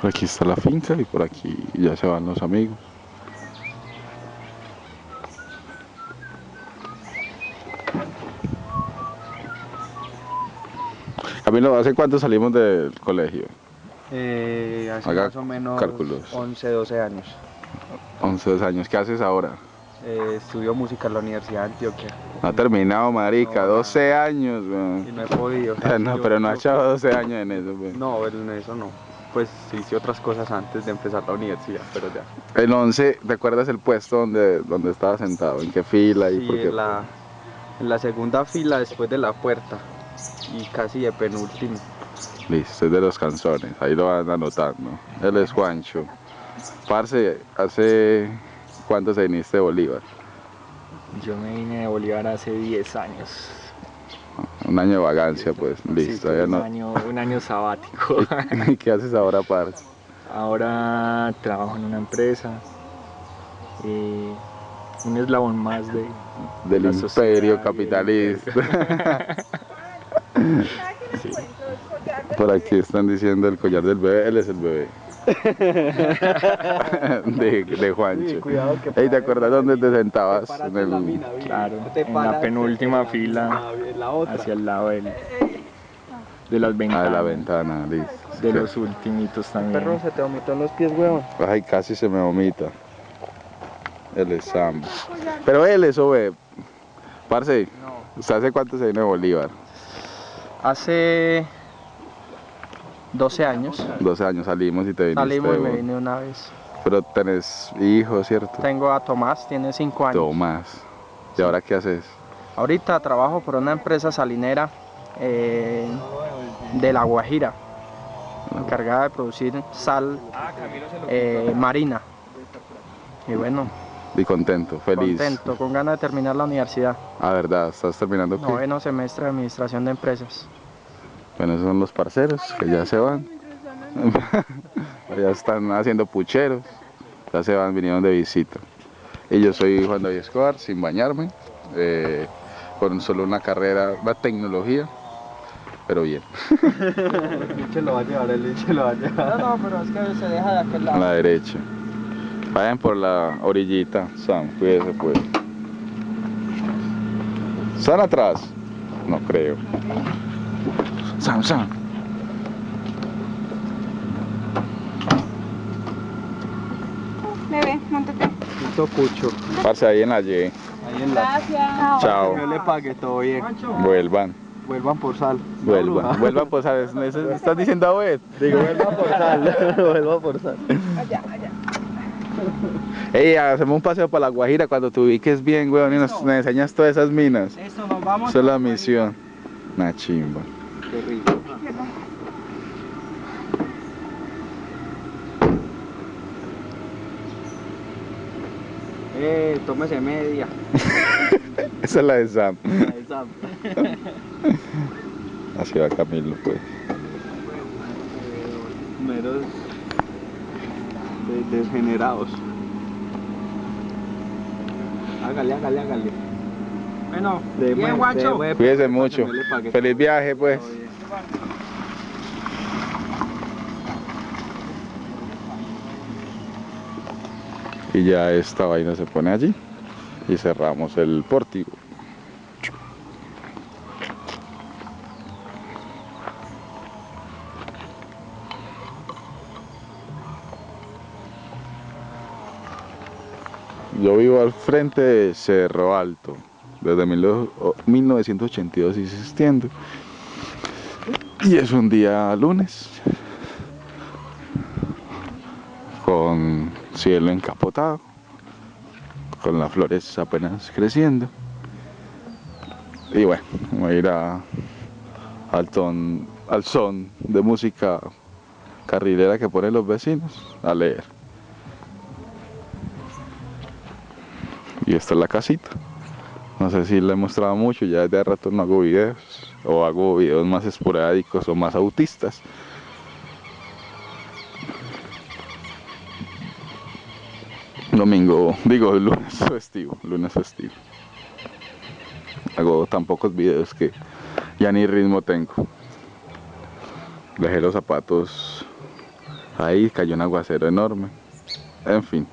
Por aquí está la finca y por aquí ya se van los amigos. Camilo, ¿hace cuánto salimos del colegio? Eh, hace Haga más o menos cálculos. 11, 12 años. 11 12 años. ¿Qué haces ahora? Eh, estudio música en la Universidad de Antioquia. No ha terminado, marica. No, 12 años, weón. Y no he podido. No, pero no ha echado 12 años en eso, weón. No, en eso no. Pues hice otras cosas antes de empezar la universidad, pero ya. En 11, ¿te acuerdas el puesto donde, donde estaba sentado? ¿En qué fila? y Sí, por qué? en la, en la segunda fila después de la puerta. Y casi de penúltimo. Listo, es de los canzones, ahí lo van anotando. Él es Juancho. Parce, ¿hace cuánto se viniste de Bolívar? Yo me vine de Bolívar hace 10 años. Un año de vagancia, pues, Sí, listo. un, no. año, un año sabático. ¿Y qué haces ahora, parce? Ahora trabajo en una empresa. eh, un eslabón más de... Del imperio capitalista. Sí. Por aquí están diciendo el collar del bebé, él es el bebé. de, de Juancho. cuidado que Ey, ¿te acuerdas dónde te sentabas? En el- Claro, en la penúltima fila, hacia el lado del- de las Ah, ventanas. de la ventana, listo. De los ultimitos también. Perro, se te vomitó en los pies, huevón. Ay, casi se me vomita. Es Sam. Pero él eso, ve. Parce, ¿usted hace cuánto se vino de Bolívar? Hace 12 años 12 años salimos y te viniste. salimos y me vine una vez. Pero tenés hijos, ¿cierto? Tengo a Tomás, tiene 5 años. Tomás. ¿Y ahora qué haces? Ahorita trabajo por una empresa salinera eh, de La Guajira, encargada de producir sal eh, marina. Y bueno, Y contento, feliz. contento, con ganas de terminar la universidad. Ah, verdad, estás terminando qué? Noveno semestre de administración de empresas. Bueno, esos son los parceros que ya se van. ya están haciendo pucheros. Ya se van, vinieron de visita. Y yo soy Juan David Escobar, sin bañarme, eh, con solo una carrera, una tecnología, pero bien, El lo va a llevar, el lo va a llevar. No, no, pero es que se deja de aquel a la derecha. Vayan por la orillita, Sam, cuídese pues. ¿Están atrás? No creo. Sam, Sam. Bebé, montate. Listo, Cucho. Parce ahí en la Y. Ahí en la... Gracias. Chao. Yo le pague todo bien. Vuelvan. Vuelvan por sal. Vuelvan, vuelvan ver, ¿eso estás diciendo a ver? Digo, vuelvan por sal. vuelvan por sal. Allá, allá. Ey, hacemos un paseo para la Guajira cuando te ubiques bien, weón, y nos, nos enseñas todas esas minas. Eso, nos vamos. Esa es la misión. Una chimba. Rico. Eh, tómese media. Esa es la de Sam. Esa. Así va Camilo, pues. Meros de- degenerados. Hágale, hágale, hágale. Bueno, bien, guacho. Cuídese mucho. Feliz viaje, pues. Y ya esta vaina se pone allí. Y cerramos el pórtico. Yo vivo al frente de Cerro Alto, desde mil- o- 1982 existiendo. Y es un día lunes, con cielo encapotado, con las flores apenas creciendo. Y bueno, voy a ir al, ton- al son de música carrilera que ponen los vecinos a leer. Y esta es la casita. No sé si la he mostrado mucho, ya desde rato no hago videos. O hago videos más esporádicos o más autistas. Domingo, digo lunes festivo, lunes festivo. Hago tan pocos videos que ya ni ritmo tengo. Dejé los zapatos Ahí cayó un aguacero enorme. En fin.